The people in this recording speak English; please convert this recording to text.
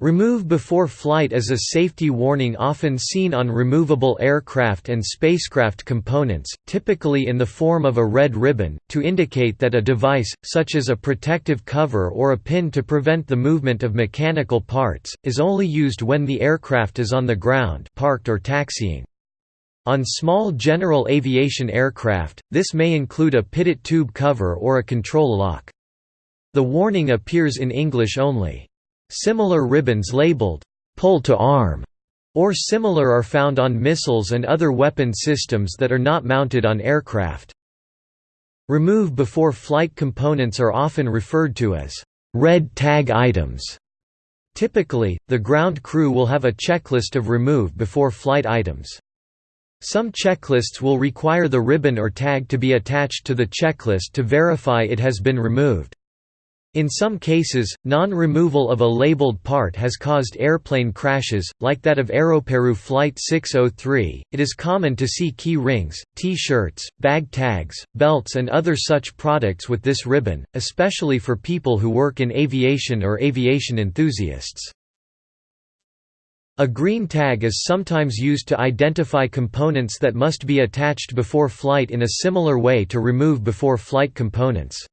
Remove before flight is a safety warning often seen on removable aircraft and spacecraft components, typically in the form of a red ribbon, to indicate that a device, such as a protective cover or a pin to prevent the movement of mechanical parts, is only used when the aircraft is on the ground parked or taxiing. On small general aviation aircraft, this may include a pitot tube cover or a control lock. The warning appears in English only. Similar ribbons labeled, "'pull to arm' or similar are found on missiles and other weapon systems that are not mounted on aircraft. Remove before flight components are often referred to as red tag items. Typically, the ground crew will have a checklist of remove before flight items. Some checklists will require the ribbon or tag to be attached to the checklist to verify it has been removed. In some cases, non-removal of a labeled part has caused airplane crashes, like that of Aeroperu Flight 603. It is common to see key rings, T-shirts, bag tags, belts and other such products with this ribbon, especially for people who work in aviation or aviation enthusiasts. A green tag is sometimes used to identify components that must be attached before flight in a similar way to remove before flight components.